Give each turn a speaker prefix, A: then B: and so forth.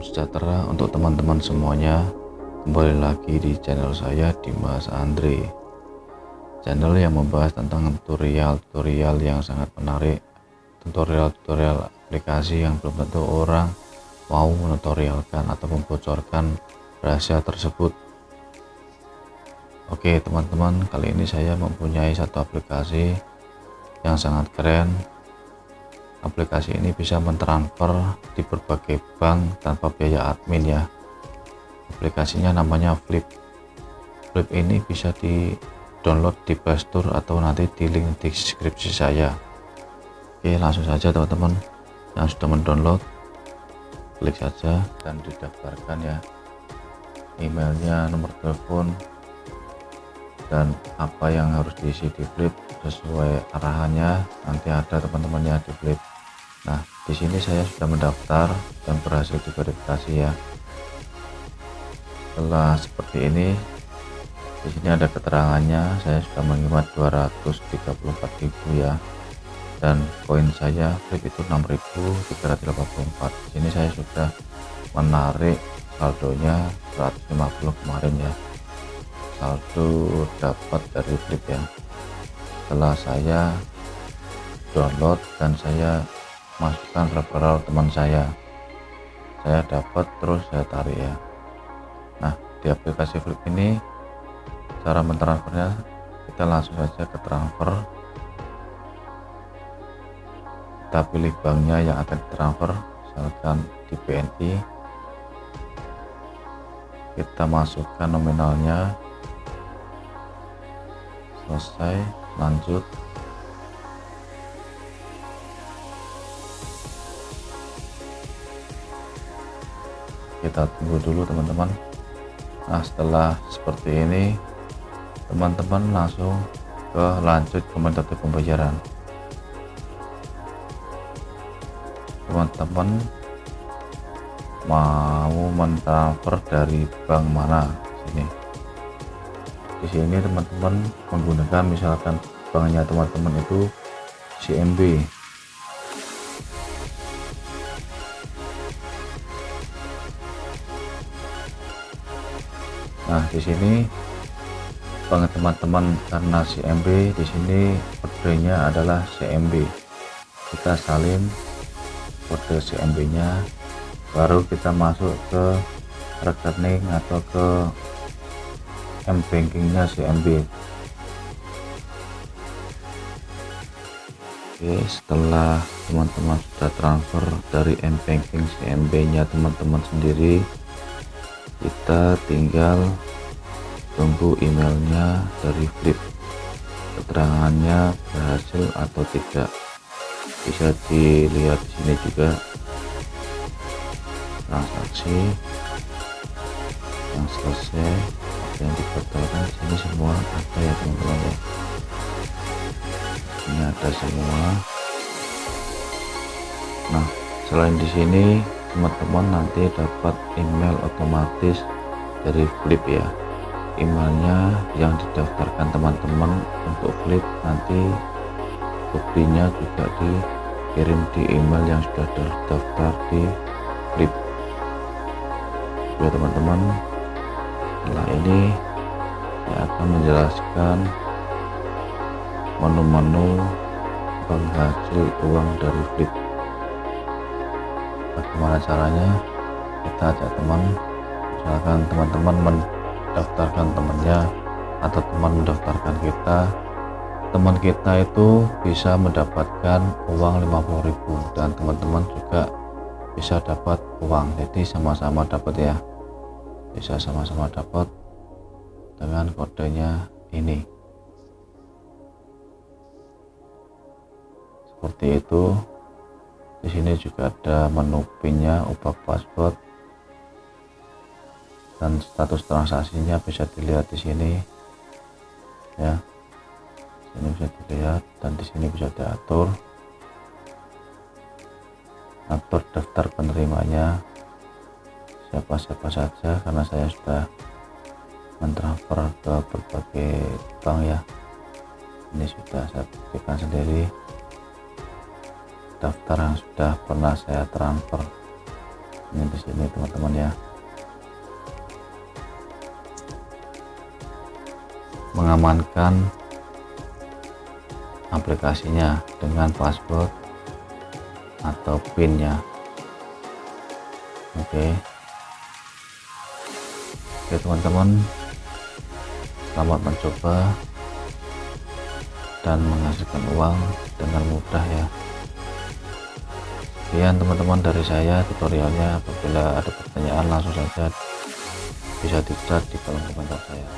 A: sejahtera untuk teman-teman semuanya. Kembali lagi di channel saya Dimas Andre. Channel yang membahas tentang tutorial-tutorial yang sangat menarik Tutorial-tutorial aplikasi yang belum tentu orang mau menutorialkan atau membocorkan rahasia tersebut. Oke teman-teman kali ini saya mempunyai satu aplikasi yang sangat keren aplikasi ini bisa mentransfer di berbagai bank tanpa biaya admin ya. Aplikasinya namanya Flip. Flip ini bisa di download di Playstore atau nanti di link di deskripsi saya. Oke langsung saja teman-teman. Yang sudah mendownload klik saja dan didaftarkan ya. Emailnya nomor telepon dan apa yang harus diisi di flip sesuai arahannya. Nanti ada teman-temannya di flip Nah, di sini saya sudah mendaftar dan berhasil diverifikasi ya. Setelah seperti ini, di sini ada keterangannya, saya sudah menghemat 234.000 ya. Dan koin saya flip itu 6.384. Di sini saya sudah menarik saldonya 150 kemarin ya. Saldo dapat dari flip ya. Setelah saya download dan saya masukkan referral teman saya. Saya dapat terus saya tarik ya. Nah di aplikasi flip ini cara mentransfernya kita langsung saja ke transfer. Kita pilih banknya yang akan ditransfer misalkan di BNI kita masukkan nominalnya. Selesai lanjut kita tunggu dulu teman-teman. Nah setelah seperti ini teman-teman langsung ke lanjut ke metode pembayaran. Teman-teman mau mentransfer dari bank mana? Sini. Di sini teman-teman menggunakan misalkan banknya teman-teman itu CMB Nah, di sini banget teman-teman karena CMB di sini kodenya adalah CMB. Kita salin kode CMB-nya baru kita masuk ke rekening atau ke M bankingnya CMB. Oke, setelah teman-teman sudah transfer dari M banking CMB-nya teman-teman sendiri kita tinggal tunggu emailnya dari flip. Keterangannya berhasil atau tidak bisa dilihat di sini juga. Transaksi yang selesai yang dibatalkan sini semua ada ya teman-teman ya. Ini ada semua. Nah selain di sini teman-teman nanti dapat email otomatis dari flip ya. Emailnya yang didaftarkan teman-teman untuk flip nanti buktinya juga dikirim di email yang sudah terdaftar di flip. Ya teman-teman. Setelah ini saya akan menjelaskan menu-menu penghasil uang dari flip bagaimana caranya? Kita ajak teman misalkan teman-teman mendaftarkan temannya atau teman mendaftarkan kita teman kita itu bisa mendapatkan uang 50.000 dan teman-teman juga bisa dapat uang. Jadi sama-sama dapat ya. Bisa sama-sama dapat dengan kodenya ini. Seperti itu di sini juga ada menu pinnya ubah password. Dan status transaksinya bisa dilihat di sini. Ya. Sini bisa dilihat dan di sini bisa diatur. Atur daftar penerimanya. Siapa-siapa saja karena saya sudah mentransfer ke berbagai bank ya. Ini sudah saya buktikan sendiri daftar yang sudah pernah saya transfer. Ini di sini teman-teman ya. Mengamankan aplikasinya dengan password atau pin ya oke. Oke teman-teman. Selamat mencoba dan menghasilkan uang dengan mudah ya sekian teman-teman dari saya tutorialnya. Apabila ada pertanyaan langsung saja bisa di chat di kolom komentar saya